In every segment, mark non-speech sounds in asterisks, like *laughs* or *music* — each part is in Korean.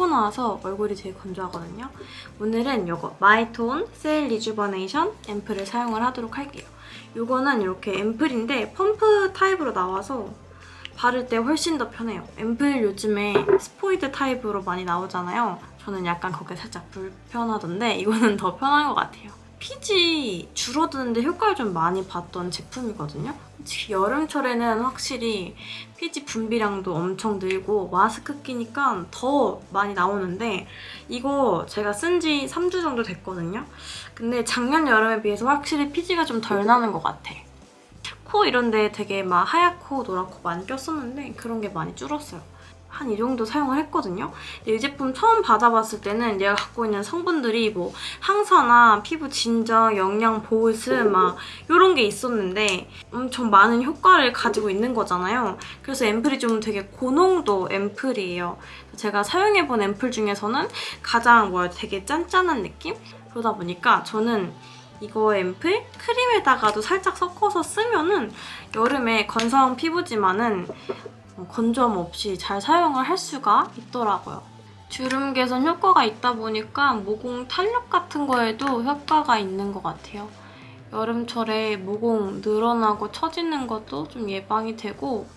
씻고 나와서 얼굴이 되게 건조하거든요. 오늘은 이거 마이톤 cell rejuvenation 앰플을 사용을 하도록 할게요. 이거는 이렇게 앰플인데 펌프 타입으로 나와서 바를 때 훨씬 더 편해요. 앰플 요즘에 스포이드 타입으로 많이 나오잖아요. 저는 약간 거기가 살짝 불편하던데 이거는 더 편한 것 같아요. 피지 줄어드는데 효과를 좀 많이 봤던 제품이거든요. 솔직히 여름철에는 확실히 피지 분비량도 엄청 늘고 마스크 끼니까 더 많이 나오는데 이거 제가 쓴 지 3주 정도 됐거든요. 근데 작년 여름에 비해서 확실히 피지가 좀 덜 나는 것 같아. 코 이런 데 되게 막 하얗고 노랗고 많이 꼈었는데 그런 게 많이 줄었어요. 한 이 정도 사용을 했거든요. 이 제품 처음 받아봤을 때는 얘가 갖고 있는 성분들이 뭐 항산화, 피부 진정, 영양 보습 막 이런 게 있었는데 엄청 많은 효과를 가지고 있는 거잖아요. 그래서 앰플이 좀 되게 고농도 앰플이에요. 제가 사용해본 앰플 중에서는 가장 뭐야 되게 짠짠한 느낌? 그러다 보니까 저는 이거 앰플 크림에다가도 살짝 섞어서 쓰면은 여름에 건성 피부지만은 어, 건조함 없이 잘 사용을 할 수가 있더라고요. 주름 개선 효과가 있다 보니까 모공 탄력 같은 거에도 효과가 있는 것 같아요. 여름철에 모공 늘어나고 처지는 것도 좀 예방이 되고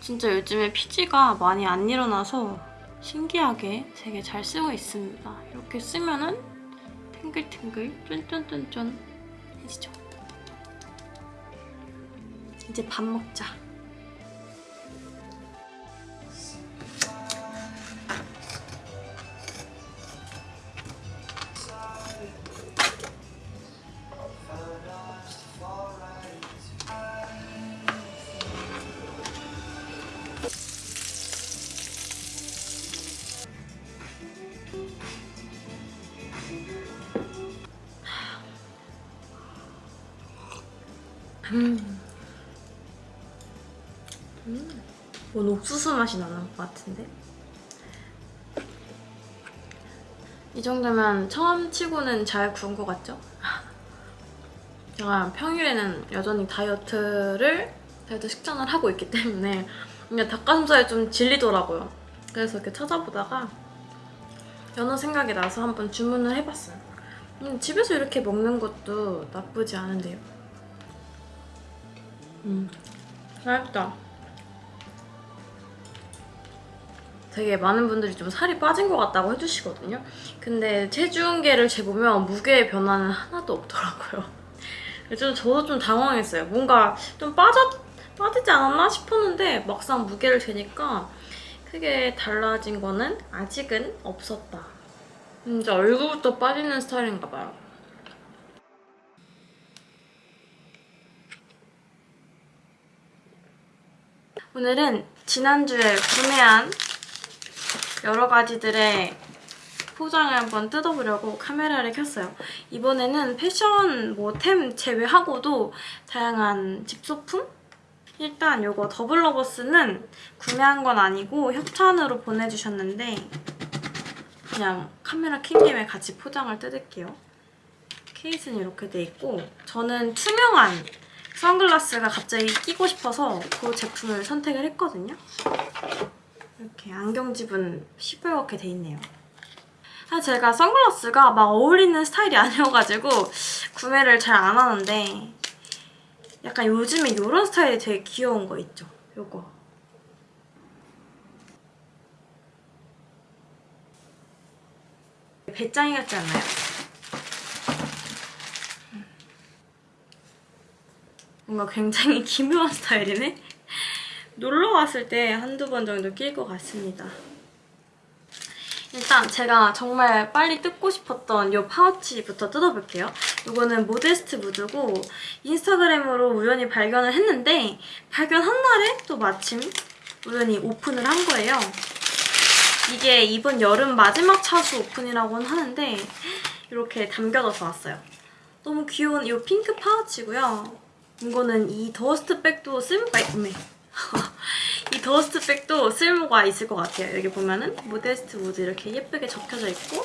진짜 요즘에 피지가 많이 안 일어나서 신기하게 되게 잘 쓰고 있습니다. 이렇게 쓰면은 탱글탱글 쫀쫀쫀쫀 해지죠. 이제 밥 먹자. 음. 음. 뭔 옥수수 맛이 나는 것 같은데? 이 정도면 처음 치고는 잘 구운 것 같죠? *laughs* 제가 평일에는 여전히 다이어트를 다이어트 식단을 하고 있기 때문에 그냥 닭가슴살이 좀 질리더라고요. 그래서 이렇게 찾아보다가 연어 생각이 나서 한번 주문을 해봤어요. 음, 집에서 이렇게 먹는 것도 나쁘지 않은데요. 음, 맛있다. 되게 많은 분들이 좀 살이 빠진 것 같다고 해주시거든요. 근데 체중계를 재보면 무게의 변화는 하나도 없더라고요. *laughs* 그래서 저도 좀 당황했어요. 뭔가 좀 빠졌, 빠지지 않았나 싶었는데 막상 무게를 재니까 크게 달라진 거는 아직은 없었다. 진짜 얼굴부터 빠지는 스타일인가 봐요. 오늘은 지난주에 구매한 여러 가지들의 포장을 한번 뜯어보려고 카메라를 켰어요. 이번에는 패션 뭐 템 제외하고도 다양한 집소품? 일단 이거 더블러버스는 구매한 건 아니고 협찬으로 보내주셨는데 그냥 카메라 킨 김에 같이 포장을 뜯을게요. 케이스는 이렇게 돼 있고 저는 투명한 선글라스가 갑자기 끼고 싶어서 그 제품을 선택을 했거든요. 이렇게 안경집은 시뻘겋게 돼 있네요. 사실 제가 선글라스가 막 어울리는 스타일이 *laughs* 아니어가지고 구매를 잘 안 하는데 약간 요즘에 이런 스타일이 되게 귀여운 거 있죠? 요거. 배짱이 같지 않나요? 뭔가 굉장히 *laughs* 기묘한 스타일이네? 놀러 갔을 때 한두 번 정도 낄 것 같습니다. 일단 제가 정말 빨리 뜯고 싶었던 이 파우치부터 뜯어볼게요. 이거는 모데스트 무드고 인스타그램으로 우연히 발견을 했는데 발견한 날에 또 마침 우연히 오픈을 한 거예요. 이게 이번 여름 마지막 차수 오픈이라고는 하는데 이렇게 담겨져서 왔어요. 너무 귀여운 이 핑크 파우치고요. 이거는 이 dust bag도 쓸모가 있네. *laughs* 이 dust bag도 쓸모가 있을 것 같아요. 여기 보면은 모데스트 무드 이렇게 예쁘게 적혀져 있고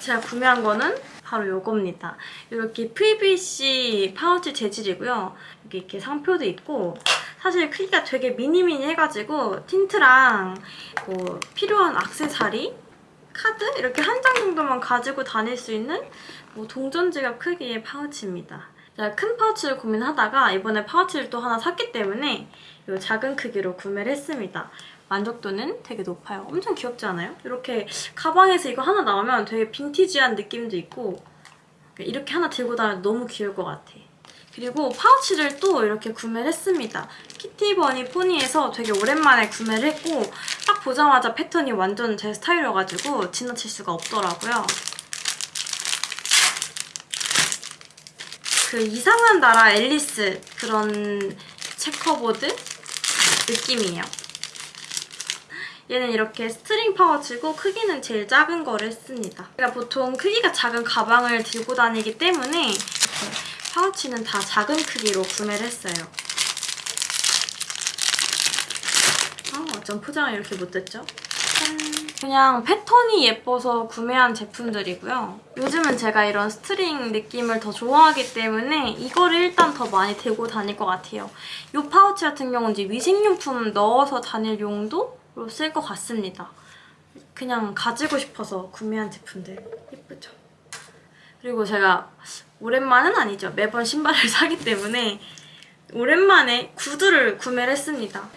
제가 구매한 거는 바로 이겁니다. 이렇게 PVC 파우치 재질이고요. 여기 이렇게 상표도 있고 사실 크기가 되게 미니미니 해가지고 틴트랑 뭐 필요한 악세사리 카드 이렇게 한 장 정도만 가지고 다닐 수 있는 뭐 동전 지갑 크기의 파우치입니다. 제가 큰 파우치를 고민하다가 이번에 파우치를 또 하나 샀기 때문에 이 작은 크기로 구매를 했습니다. 만족도는 되게 높아요. 엄청 귀엽지 않아요? 이렇게 가방에서 이거 하나 나오면 되게 빈티지한 느낌도 있고 이렇게 하나 들고 다니면 너무 귀여울 것 같아. 그리고 파우치를 또 이렇게 구매를 했습니다. 키티버니 포니에서 되게 오랜만에 구매를 했고 딱 보자마자 패턴이 완전 제 스타일이어가지고 지나칠 수가 없더라고요. 그 이상한 나라 앨리스 그런 checkerboard 느낌이에요. 얘는 이렇게 string 파우치고 크기는 제일 작은 거를 했습니다. 제가 보통 크기가 작은 가방을 들고 다니기 때문에 파우치는 다 작은 크기로 구매를 했어요. 아, 어쩜 포장을 이렇게 못했죠? 그냥 패턴이 예뻐서 구매한 제품들이고요. 요즘은 제가 이런 string 느낌을 더 좋아하기 때문에 이거를 일단 더 많이 들고 다닐 것 같아요. 이 파우치 같은 경우는 이제 위생용품 넣어서 다닐 용도로 쓸 것 같습니다. 그냥 가지고 싶어서 구매한 제품들 예쁘죠? 그리고 제가 오랜만은 아니죠. 매번 신발을 *laughs* 사기 때문에 오랜만에 구두를 구매를 했습니다.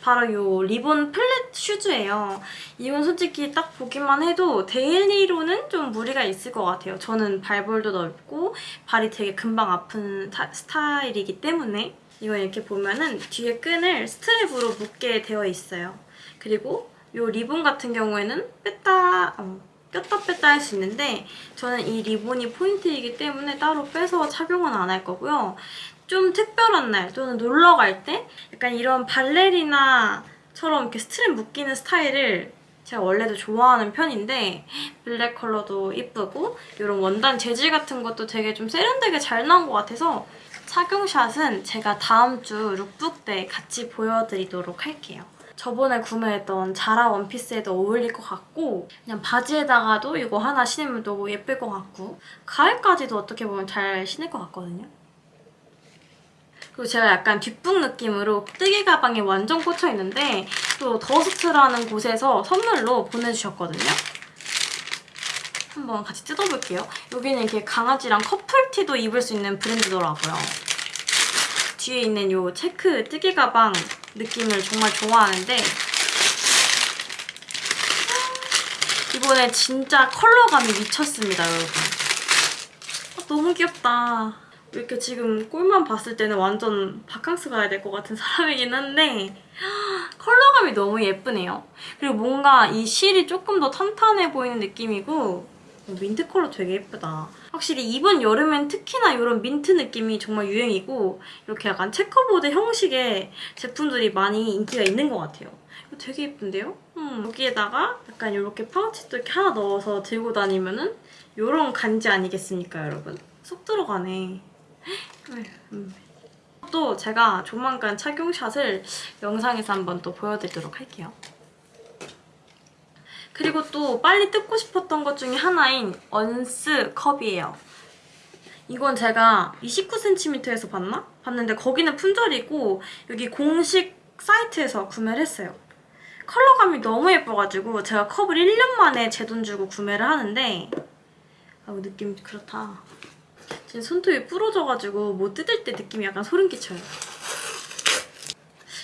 바로 이 리본 flat shoes예요. 이건 솔직히 딱 보기만 해도 daily로는 좀 무리가 있을 것 같아요. 저는 발볼도 넓고 발이 되게 금방 아픈 스타일이기 때문에 이건 이렇게 보면은 뒤에 끈을 스트랩으로 묶게 되어 있어요. 그리고 이 리본 같은 경우에는 뺐다 어, 꼈다 뺐다 할 수 있는데 저는 이 리본이 포인트이기 때문에 따로 빼서 착용은 안 할 거고요. 좀 특별한 날 또는 놀러 갈 때 약간 이런 발레리나처럼 이렇게 스트랩 묶이는 스타일을 제가 원래도 좋아하는 편인데 블랙 컬러도 이쁘고 이런 원단 재질 같은 것도 되게 좀 세련되게 잘 나온 것 같아서 착용샷은 제가 다음 주 룩북 때 같이 보여드리도록 할게요. 저번에 구매했던 자라 원피스에도 어울릴 것 같고 그냥 바지에다가도 이거 하나 신으면 너무 예쁠 것 같고 가을까지도 어떻게 보면 잘 신을 것 같거든요. 그리고 제가 약간 뒷북 느낌으로 뜨개 가방에 완전 꽂혀있는데 또 더스트라는 곳에서 선물로 보내주셨거든요. 한번 같이 뜯어볼게요. 여기는 이렇게 강아지랑 커플티도 입을 수 있는 브랜드더라고요. 뒤에 있는 이 체크 뜨개 가방 느낌을 정말 좋아하는데 이번에 진짜 컬러감이 미쳤습니다, 여러분. 아, 너무 귀엽다. 이렇게 지금 꼴만 봤을 때는 완전 바캉스 가야 될 것 같은 *laughs* 사람이긴 한데 컬러감이 너무 예쁘네요. 그리고 뭔가 이 실이 조금 더 탄탄해 보이는 느낌이고 민트 컬러 되게 예쁘다. 확실히 이번 여름엔 특히나 이런 민트 느낌이 정말 유행이고 이렇게 약간 checkerboard 형식의 제품들이 많이 인기가 있는 것 같아요. 되게 예쁜데요? 음, 여기에다가 약간 이렇게 파우치도 이렇게 하나 넣어서 들고 다니면은 이런 간지 아니겠습니까, 여러분? 쏙 들어가네. 음. 또 제가 조만간 착용샷을 영상에서 한번 또 보여드리도록 할게요. 그리고 또 빨리 뜯고 싶었던 것 중에 하나인 언스 컵이에요. 이건 제가 29cm에서 봤나? 봤는데 거기는 품절이고 여기 공식 사이트에서 구매를 했어요. 컬러감이 너무 예뻐가지고 제가 컵을 1년 만에 제 돈 주고 구매를 하는데 아우 느낌 그렇다. 지금 손톱이 부러져가지고 못 뜯을 때 느낌이 약간 소름 끼쳐요.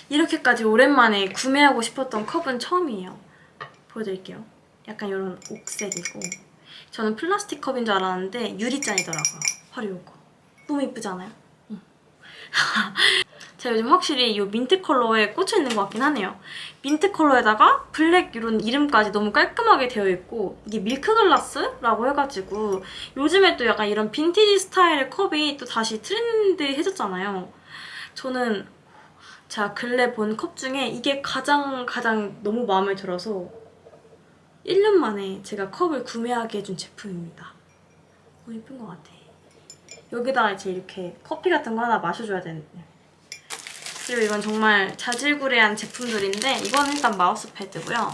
이렇게까지 오랜만에 구매하고 싶었던 컵은 처음이에요. 보여드릴게요. 약간 이런 옥색이고 저는 플라스틱 컵인 줄 알았는데 유리잔이더라고요. 바로 이거. 너무 이쁘지 않아요? 응. *laughs* 제가 요즘 확실히 이 민트 컬러에 꽂혀 있는 것 같긴 하네요. 민트 컬러에다가 블랙 이런 이름까지 너무 깔끔하게 되어 있고 이게 milk glass라고 해가지고 요즘에 또 약간 이런 빈티지 스타일의 컵이 또 다시 트렌드해졌잖아요. 저는 제가 근래 본 컵 중에 이게 가장 가장 너무 마음에 들어서 1년 만에 제가 컵을 구매하게 해준 제품입니다. 너무 예쁜 것 같아. 여기다가 이제 이렇게 커피 같은 거 하나 마셔줘야 되는데 그리고 이건 정말 자질구레한 제품들인데 이건 일단 마우스 패드고요.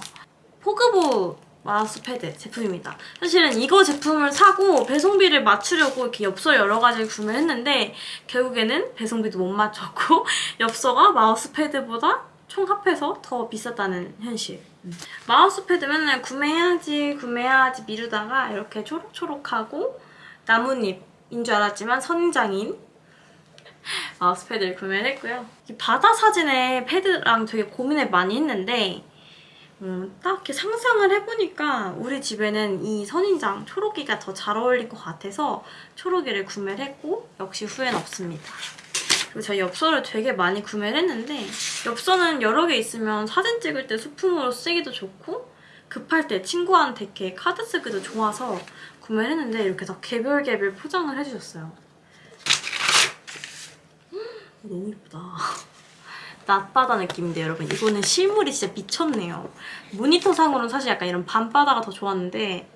포그보 마우스 패드 제품입니다. 사실은 이거 제품을 사고 배송비를 맞추려고 이렇게 엽서 여러 가지를 구매했는데 결국에는 배송비도 못 맞췄고 *laughs* 엽서가 마우스 패드보다 총 합해서 더 비쌌다는 현실. 음. 마우스 패드 맨날 구매해야지 구매해야지 미루다가 이렇게 초록초록하고 나뭇잎인 줄 알았지만 선장인 마우스 패드를 구매를 했고요. 이 바다 사진의 패드랑 되게 고민을 많이 했는데 음, 딱 이렇게 상상을 해보니까 우리 집에는 이 선인장 초록이가 더 잘 어울릴 것 같아서 초록이를 구매를 했고 역시 후회는 없습니다. 그리고 저희 엽서를 되게 많이 구매를 했는데 엽서는 여러 개 있으면 사진 찍을 때 소품으로 쓰기도 좋고 급할 때 친구한테 이렇게 카드 쓰기도 좋아서 구매를 했는데 이렇게 다 개별 개별 포장을 해주셨어요. 너무 예쁘다. *laughs* 낮바다 느낌인데 여러분 이거는 실물이 진짜 미쳤네요. 모니터상으로는 사실 약간 이런 밤바다가 더 좋았는데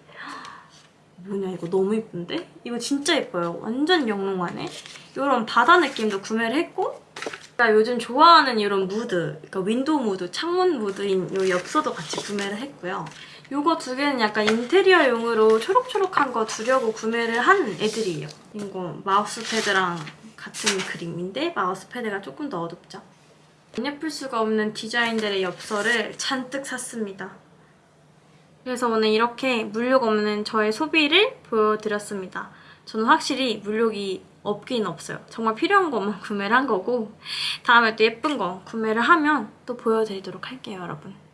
*gasps* 뭐냐 이거 너무 예쁜데? 이거 진짜 예뻐요. 완전 영롱하네. 이런 바다 느낌도 구매를 했고 제가 요즘 좋아하는 이런 무드, 그러니까 window 무드, 창문 무드인 이 엽서도 같이 구매를 했고요. 이거 두 개는 약간 인테리어용으로 초록초록한 거 두려고 구매를 한 애들이에요. 이거 마우스 패드랑 같은 그림인데 마우스 패드가 조금 더 어둡죠. 안 예쁠 수가 없는 디자인들의 엽서를 잔뜩 샀습니다. 그래서 오늘 이렇게 물욕 없는 저의 소비를 보여드렸습니다. 저는 확실히 물욕이 없긴 없어요. 정말 필요한 것만 구매를 한 거고 다음에 또 예쁜 거 구매를 하면 또 보여드리도록 할게요, 여러분.